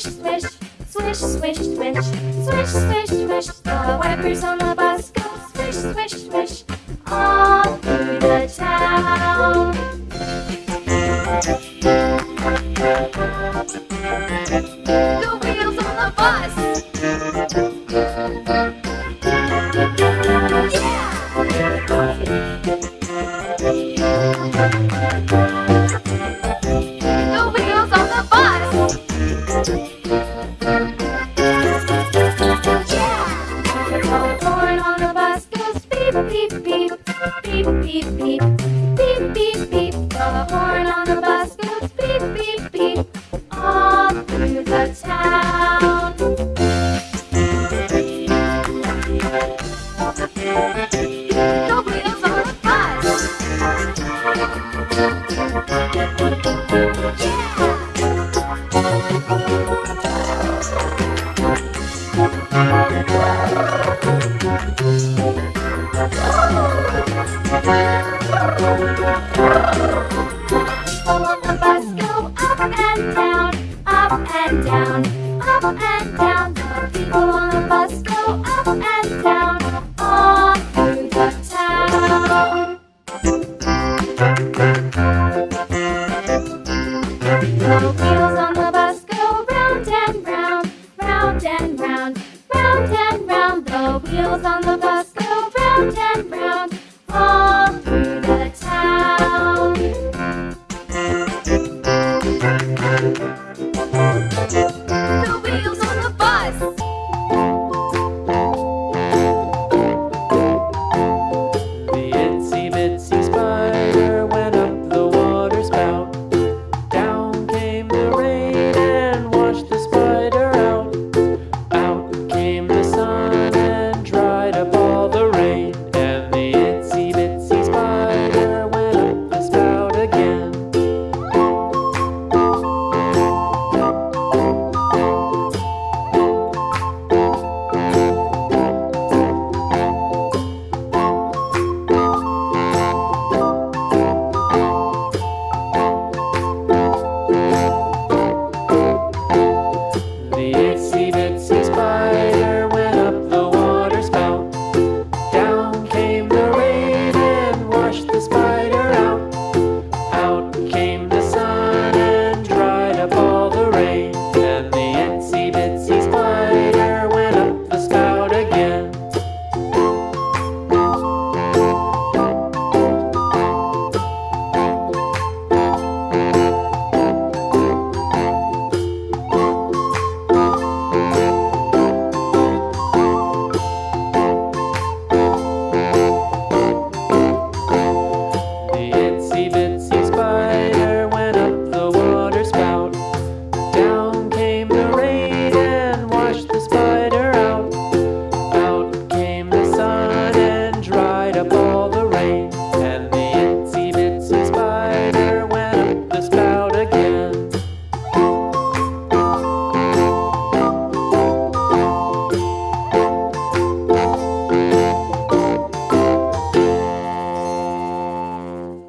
swish, swish, swish, swish, swish, swish, swish, swish. The wipers on the bus go swish, swish, swish, all through the town. The wheels on the bus. Yeah! The wheels on the bus. Beep beep beep, beep beep. The horn on the bus goes beep beep beep, all through the town. Wheels on the bus. Go wheels on the bus